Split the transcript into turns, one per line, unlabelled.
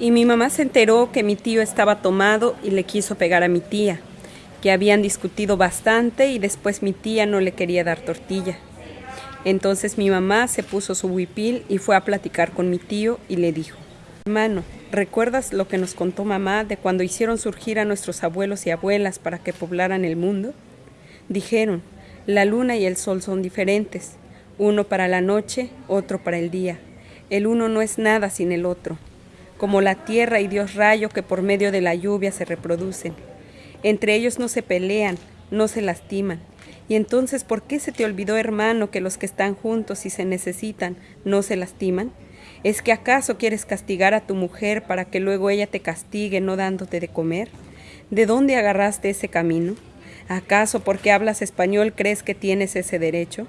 Y mi mamá se enteró que mi tío estaba tomado y le quiso pegar a mi tía, que habían discutido bastante y después mi tía no le quería dar tortilla. Entonces mi mamá se puso su huipil y fue a platicar con mi tío y le dijo, Hermano, ¿recuerdas lo que nos contó mamá de cuando hicieron surgir a nuestros abuelos y abuelas para que poblaran el mundo? Dijeron, la luna y el sol son diferentes, uno para la noche, otro para el día. El uno no es nada sin el otro como la tierra y Dios rayo que por medio de la lluvia se reproducen. Entre ellos no se pelean, no se lastiman. Y entonces, ¿por qué se te olvidó, hermano, que los que están juntos y se necesitan no se lastiman? ¿Es que acaso quieres castigar a tu mujer para que luego ella te castigue no dándote de comer? ¿De dónde agarraste ese camino? ¿Acaso porque hablas español crees que tienes ese derecho?